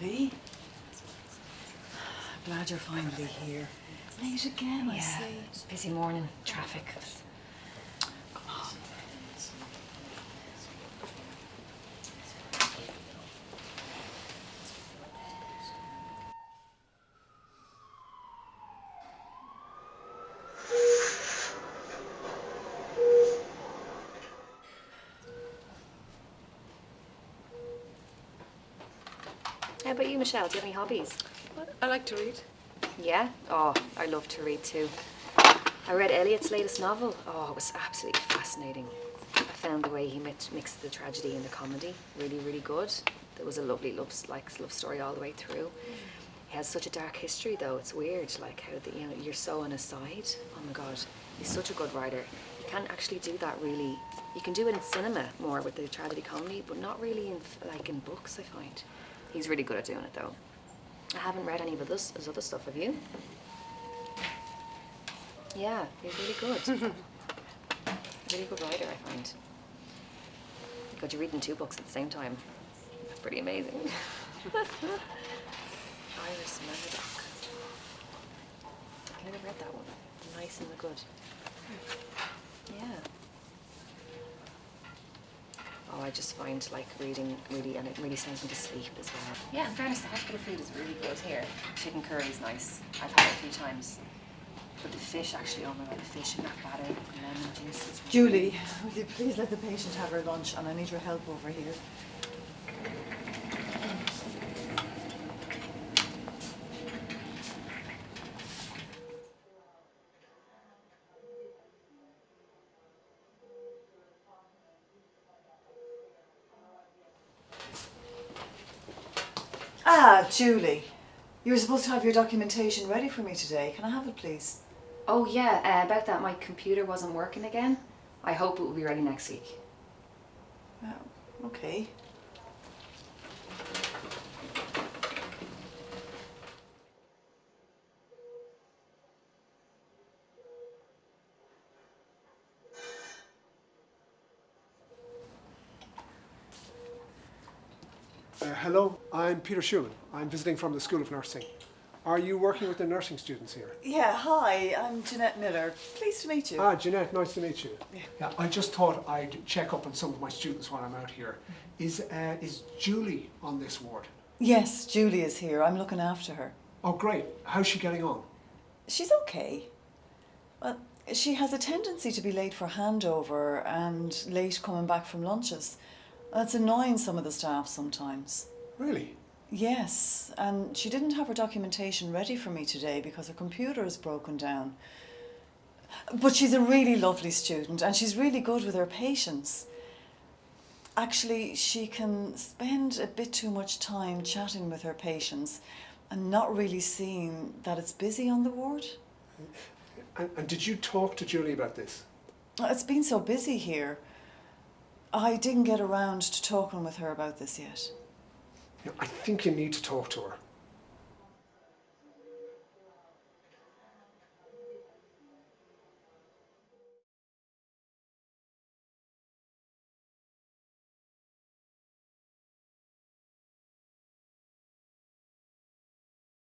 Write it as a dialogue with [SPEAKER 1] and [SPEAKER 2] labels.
[SPEAKER 1] Lee. Glad you're finally here. Late again,
[SPEAKER 2] yeah, I
[SPEAKER 1] see.
[SPEAKER 2] Busy morning, traffic. How about you, Michelle? Do you have any hobbies?
[SPEAKER 3] I like to read.
[SPEAKER 2] Yeah? Oh, I love to read too. I read Eliot's latest novel. Oh, it was absolutely fascinating. I found the way he mix, mixed the tragedy and the comedy really, really good. There was a lovely love, like, love story all the way through. He has such a dark history, though. It's weird, like how the, you know you're so on his side. Oh my God, he's such a good writer. You can't actually do that really. You can do it in cinema more with the tragedy comedy, but not really in like in books. I find he's really good at doing it, though. I haven't read any of his, his other stuff. Have you? Yeah, he's really good. really good writer, I find. God, you're reading two books at the same time. That's pretty amazing. Iris Murdoch. I never read that one. The Nice and the Good. Hmm. Yeah. Oh, I just find like reading really, and it really sends me to sleep as well. Yeah, in fairness, the hospital food is really good here. Chicken curry is nice. I've had it a few times. But the fish, actually, oh my god, the fish in that batter, the lemon juice is
[SPEAKER 1] Julie, will you please let the patient have her lunch and I need your help over here. Ah, Julie. You were supposed to have your documentation ready for me today. Can I have it, please?
[SPEAKER 2] Oh yeah, uh, about that, my computer wasn't working again. I hope it will be ready next week.
[SPEAKER 1] Oh, okay.
[SPEAKER 4] Uh, hello, I'm Peter Schumann. I'm visiting from the School of Nursing. Are you working with the nursing students here?
[SPEAKER 1] Yeah, hi, I'm Jeanette Miller. Pleased to meet you.
[SPEAKER 4] Ah, Jeanette, nice to meet you. Yeah, I just thought I'd check up on some of my students while I'm out here. Is, uh, is Julie on this ward?
[SPEAKER 1] yes, Julie is here. I'm looking after her.
[SPEAKER 4] Oh, great. How's she getting on?
[SPEAKER 1] She's okay. Well, she has a tendency to be late for handover and late coming back from lunches. That's annoying some of the staff sometimes.
[SPEAKER 4] Really?
[SPEAKER 1] Yes, and she didn't have her documentation ready for me today because her computer is broken down. But she's a really lovely student and she's really good with her patients. Actually, she can spend a bit too much time chatting with her patients and not really seeing that it's busy on the ward.
[SPEAKER 4] And, and did you talk to Julie about this?
[SPEAKER 1] It's been so busy here. I didn't get around to talking with her about this yet.
[SPEAKER 4] You know, I think you need to talk to her.